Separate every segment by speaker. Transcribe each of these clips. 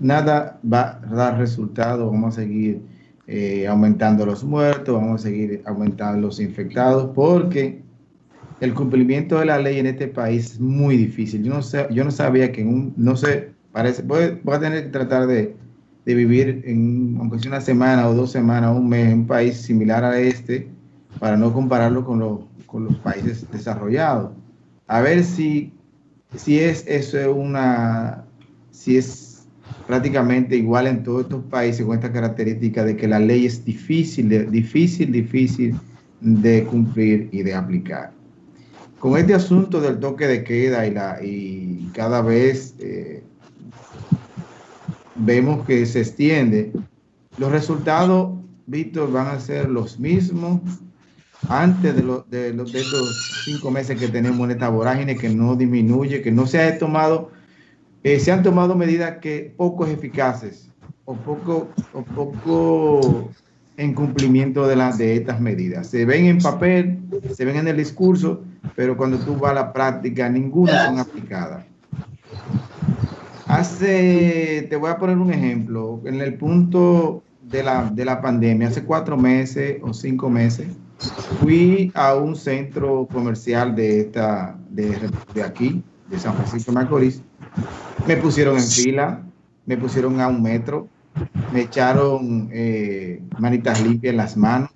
Speaker 1: nada va a dar resultado. Vamos a seguir eh, aumentando los muertos, vamos a seguir aumentando los infectados, porque el cumplimiento de la ley en este país es muy difícil. Yo no, sé, yo no sabía que no sé, parece, voy, a tener que tratar de, de, vivir, en, aunque sea una semana o dos semanas, un mes, en un país similar a este, para no compararlo con, con los países desarrollados. A ver si, si es eso una, si es prácticamente igual en todos estos países con esta característica de que la ley es difícil, de, difícil, difícil de cumplir y de aplicar. Con este asunto del toque de queda y, la, y cada vez eh, vemos que se extiende, los resultados, Víctor, van a ser los mismos antes de, de, los, de estos cinco meses que tenemos en esta vorágine que no disminuye, que no se ha tomado, eh, se han tomado medidas que poco eficaces o poco, o poco en cumplimiento de, de estas medidas. Se ven en papel, se ven en el discurso, pero cuando tú vas a la práctica, ninguna son aplicadas. Hace, te voy a poner un ejemplo, en el punto de la, de la pandemia, hace cuatro meses o cinco meses, fui a un centro comercial de, esta, de, de aquí, de San Francisco de Macorís, me pusieron en fila, me pusieron a un metro, me echaron eh, manitas limpias en las manos,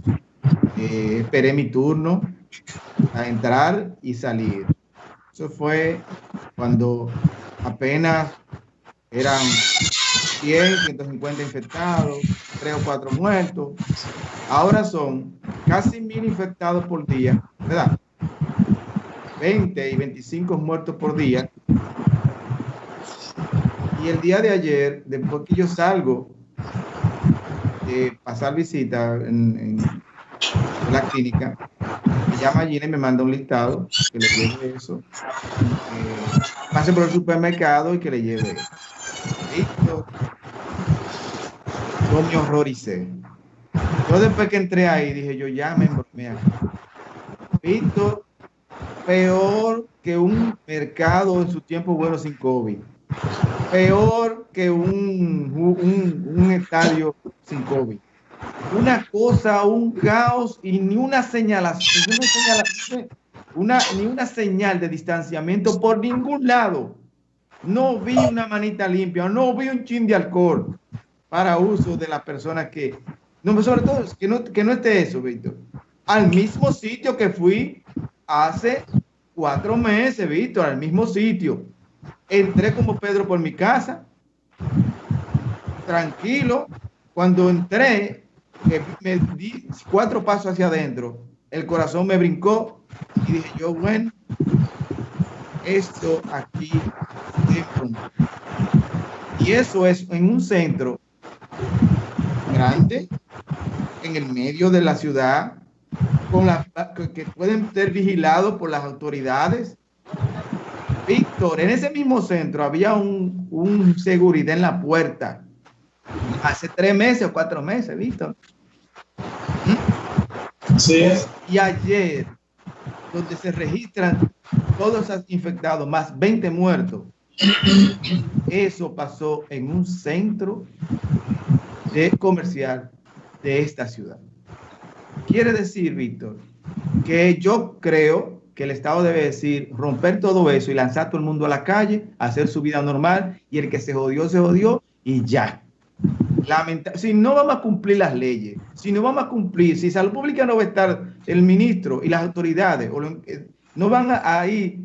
Speaker 1: eh, esperé mi turno a entrar y salir. Eso fue cuando apenas eran 100, 150 infectados, 3 o 4 muertos. Ahora son casi mil infectados por día, ¿verdad? 20 y 25 muertos por día. Y el día de ayer, después que yo salgo de pasar visita en, la clínica, me llama Gina y me manda un listado que le lleve eso. Eh, pase por el supermercado y que le lleve eso. Listo. Yo me horroricé. Yo después que entré ahí dije, yo ya me Visto peor que un mercado en su tiempo bueno sin COVID peor que un, un, estadio sin COVID. Una cosa, un caos y ni una señalación, una, ni una señal de distanciamiento por ningún lado. No vi una manita limpia, no vi un chin de alcohol para uso de las personas que... No, sobre todo, que no, que no esté eso, Víctor. Al mismo sitio que fui hace cuatro meses, Víctor, al mismo sitio entré como Pedro por mi casa, tranquilo. Cuando entré, me di cuatro pasos hacia adentro, el corazón me brincó y dije yo, bueno, esto aquí y eso es en un centro grande, en el medio de la ciudad, con la, que pueden ser vigilados por las autoridades, En ese mismo centro había un, un, seguridad en la puerta. Hace tres meses o cuatro meses, Víctor.
Speaker 2: Sí.
Speaker 1: Y ayer, donde se registran todos los infectados, más 20 muertos, eso pasó en un centro de comercial de esta ciudad. Quiere decir, Víctor, que yo creo que el Estado debe decir, romper todo eso y lanzar todo el mundo a la calle, hacer su vida normal y el que se jodió, se jodió y ya. Lamenta si no vamos a cumplir las leyes, si no vamos a cumplir, si salud pública no va a estar el ministro y las autoridades, eh, no van a, ir,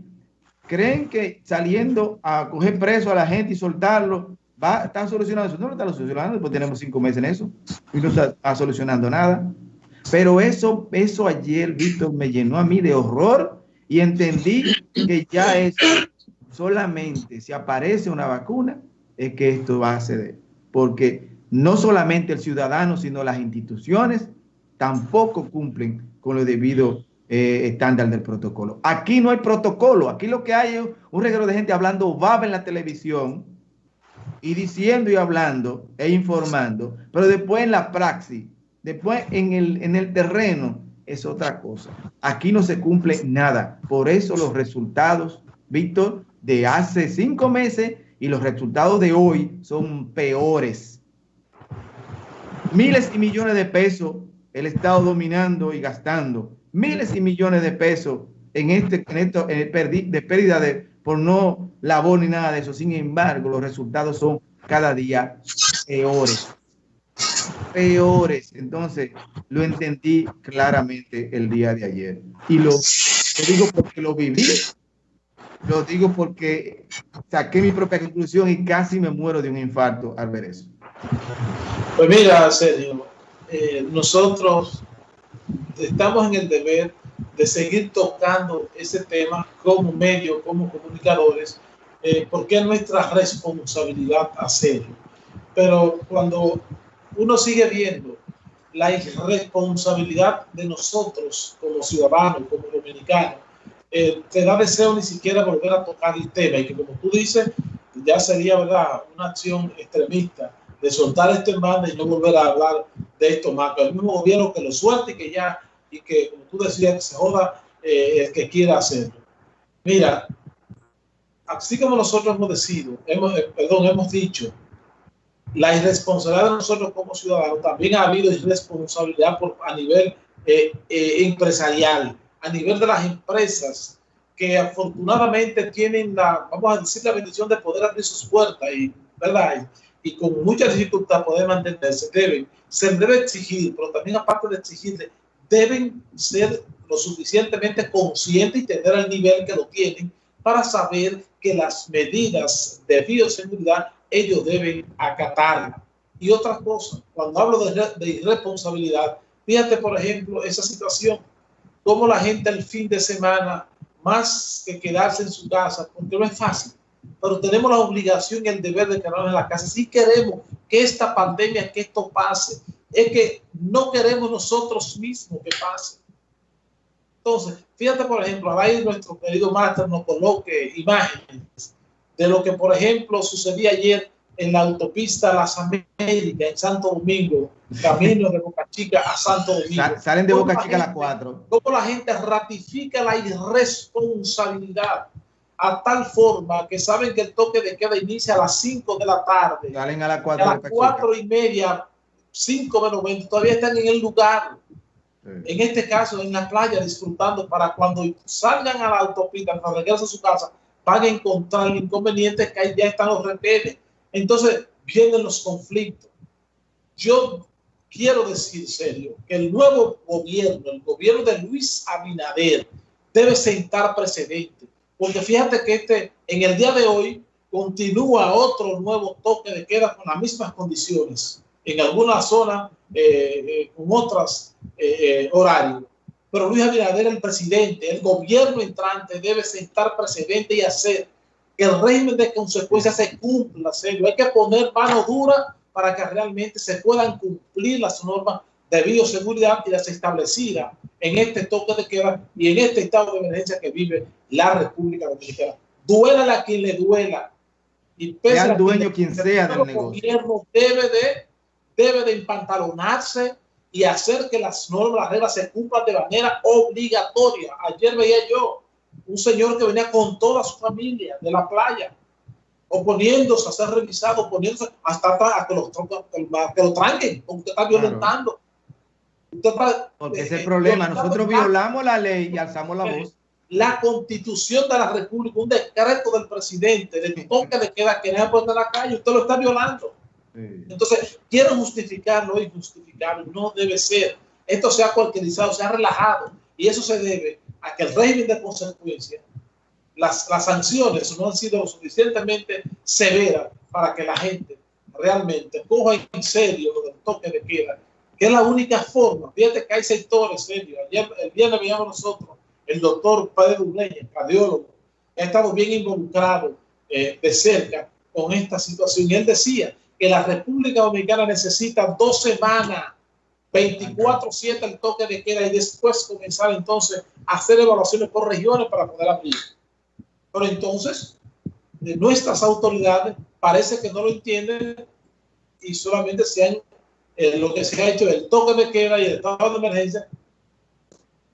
Speaker 1: creen que saliendo a coger preso a la gente y soltarlo, va a estar solucionando eso. No lo está solucionando, pues tenemos cinco meses en eso y no está solucionando nada. Pero eso, eso ayer, Víctor, me llenó a mí de horror y entendí que ya es solamente si aparece una vacuna es que esto va a ceder. Porque no solamente el ciudadano, sino las instituciones tampoco cumplen con lo debido eh, estándar del protocolo. Aquí no hay protocolo, aquí lo que hay es un regalo de gente hablando baba en la televisión y diciendo y hablando e informando, pero después en la praxis Después, en el, en el terreno es otra cosa. Aquí no se cumple nada. Por eso los resultados, Víctor, de hace cinco meses y los resultados de hoy son peores. Miles y millones de pesos el Estado dominando y gastando. Miles y millones de pesos en este, en esto, de pérdida de, por no labor ni nada de eso. Sin embargo, los resultados son cada día peores. Peores. Entonces, lo entendí claramente el día de ayer. Y lo, lo digo porque lo viví lo digo porque saqué mi propia conclusión y casi me muero de un infarto al ver eso.
Speaker 2: Pues mira, Sergio, eh, nosotros estamos en el deber de seguir tocando ese tema como medio, como comunicadores, eh, porque es nuestra responsabilidad hacerlo. Pero cuando uno sigue viendo la irresponsabilidad de nosotros como ciudadanos, como dominicanos, eh, te da deseo ni siquiera volver a tocar el tema y que como tú dices, ya sería verdad una acción extremista de soltar esto en banda y no volver a hablar de esto más. el mismo gobierno que lo suelte y que ya, y que como tú decías, que se joda eh, el que quiera hacerlo. Mira, así como nosotros hemos decidido, hemos, eh, perdón, hemos dicho, la irresponsabilidad de nosotros como ciudadanos, también ha habido irresponsabilidad por, a nivel empresarial a nivel de las empresas que afortunadamente tienen la, vamos a decir, la bendición de poder abrir sus puertas y, ¿verdad? Y, con mucha dificultad poder mantenerse, deben, se debe exigir, pero también aparte de exigirle, deben ser lo suficientemente conscientes y tener el nivel que lo tienen para saber que las medidas de bioseguridad ellos deben acatar. Y otra cosa, cuando hablo de, de irresponsabilidad, fíjate por ejemplo esa situación como la gente el fin de semana, más que quedarse en su casa, porque no es fácil, pero tenemos la obligación y el deber de quedarnos en la casa. Si queremos que esta pandemia, que esto pase, es que no queremos nosotros mismos que pase. Entonces, fíjate, por ejemplo, ahí nuestro querido máster nos coloque imágenes de lo que, por ejemplo, sucedía ayer en la autopista Las Américas, en Santo Domingo, camino de Boca Chica a Santo Domingo.
Speaker 1: Salen de Boca Chica a las 4.
Speaker 2: Cómo la gente ratifica la irresponsabilidad a tal forma que saben que el toque de queda inicia a las 5 de la tarde.
Speaker 1: Salen a las 4,
Speaker 2: a las 4 y media, 5 menos 20, todavía están en el lugar. En este caso, en la playa, disfrutando para cuando salgan a la autopista, para regresar a su casa, van a encontrar el inconveniente que ahí ya están los retenes entonces vienen los conflictos. Yo quiero decir serio que el nuevo gobierno, el gobierno de Luis Abinader, debe sentar precedente. Porque fíjate que este, en el día de hoy continúa otro nuevo toque de queda con las mismas condiciones. En alguna zona eh, eh, con otros eh, horarios. Pero Luis Abinader, el presidente, el gobierno entrante debe sentar precedente y hacer que el régimen de consecuencias se cumpla, serio. Hay que poner mano dura para que realmente se puedan cumplir las normas de bioseguridad y las establecidas en este toque de queda y en este estado de emergencia que vive la República Dominicana. Duela a quien le duela.
Speaker 1: Y pese sea dueño quien, sea del negocio.
Speaker 2: gobierno debe de, debe de empantalonarse y hacer que las normas, las reglas se cumplan de manera obligatoria. Ayer veía yo un señor que venía con toda su familia de la playa, oponiéndose a ser revisado, oponiéndose hasta a que, los, que lo tranquen, porque usted está violentando.
Speaker 1: porque ese es el problema, nosotros violamos la ley y alzamos la voz.
Speaker 2: La constitución de la república, un decreto del presidente, de toque de queda que no puede en la calle, usted lo está violando. Entonces, quiero justificarlo y justificarlo, no debe ser. Esto se ha cualquierizado, se ha relajado y eso se debe a que el régimen de consecuencia, las, las sanciones no han sido lo suficientemente severas para que la gente realmente coja en serio lo del toque de queda, que es la única forma. Fíjate que hay sectores serios. Ayer, el viernes veíamos nosotros, el doctor Pedro Uleña, cardiólogo, ha estado bien involucrado eh, de cerca con esta situación. Y él decía que la República Dominicana necesita dos semanas 24-7 el toque de queda y después comenzar entonces a hacer evaluaciones por regiones para poder abrir. Pero entonces, de nuestras autoridades parece que no lo entienden y solamente se han, eh, lo que se ha hecho el toque de queda y el estado de emergencia.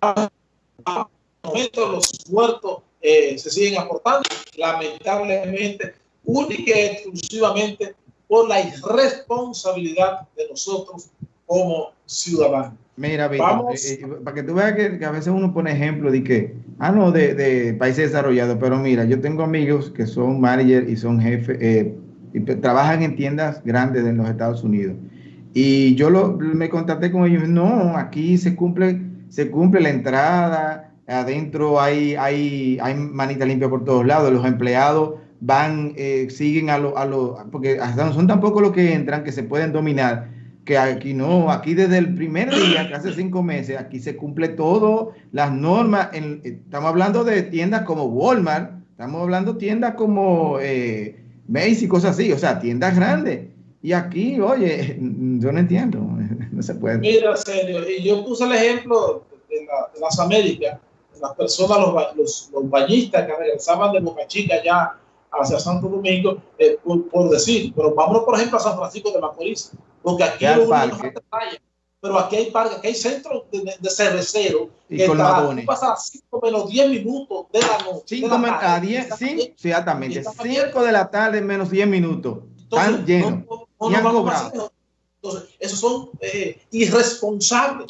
Speaker 2: A momento los muertos eh, se siguen aportando. Lamentablemente única y exclusivamente por la irresponsabilidad de nosotros como ciudadanos.
Speaker 1: Mira, Vamos. Eh, eh, para que tú veas que, a veces uno pone ejemplo de que, ah, no, de, países desarrollados, pero mira, yo tengo amigos que son managers y son jefes, eh, y trabajan en tiendas grandes en los Estados Unidos. Y yo lo, me contacté con ellos, no, aquí se cumple, se cumple la entrada, adentro hay, hay, hay manita limpia por todos lados, los empleados van, siguen a los, a lo, porque hasta no son tampoco los que entran, que se pueden dominar que aquí no, aquí desde el primer día, que hace cinco meses, aquí se cumple todo, las normas, estamos hablando de tiendas como Walmart, estamos hablando de tiendas como eh, Macy's y cosas así, o sea, tiendas grandes. Y aquí, oye, yo no entiendo, no se puede.
Speaker 2: Mira, serio, y yo puse el ejemplo de, las Américas, las personas, los, los, bañistas que regresaban de Boca Chica ya hacia Santo Domingo, eh, por, decir, pero vámonos, por ejemplo, a San Francisco de Macorís porque aquí hay pero aquí hay parques, aquí hay centros de, de cervecero
Speaker 1: y que con
Speaker 2: pasa 5 menos 10 minutos de la noche. 5
Speaker 1: a 10, sí, exactamente. 5 de la tarde menos 10 minutos. Están llenos. y han cobrado.
Speaker 2: Entonces, esos son eh, irresponsables.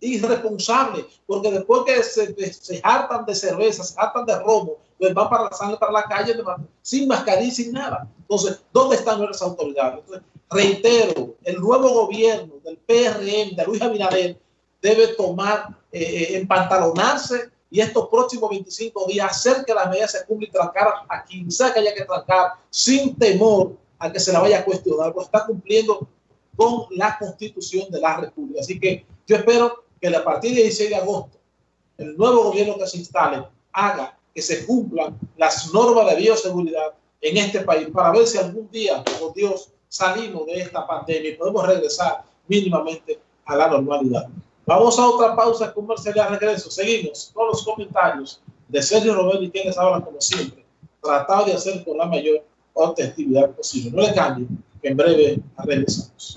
Speaker 2: Irresponsables. Porque después que se, se, hartan de cerveza, se hartan de robo, pues van para la, para la calle sin mascarilla, sin nada. Entonces, ¿dónde están nuestras autoridades? Entonces, reitero, el nuevo gobierno del PRM, de Luis Abinader, debe tomar, eh, eh, empantalonarse y estos próximos 25 días hacer que la medida se cumpla y trancar a quien sea que haya que trancar sin temor a que se la vaya a cuestionar, porque está cumpliendo con la constitución de la República. Así que yo espero que a partir del 16 de agosto el nuevo gobierno que se instale haga que se cumplan las normas de bioseguridad en este país para ver si algún día, por Dios, salimos de esta pandemia y podemos regresar mínimamente a la normalidad. Vamos a otra pausa comercial y regreso. Seguimos con los comentarios de Sergio Robert y quienes hablan como siempre, tratado de hacer con la mayor objetividad posible. No le cambien, que en breve regresamos.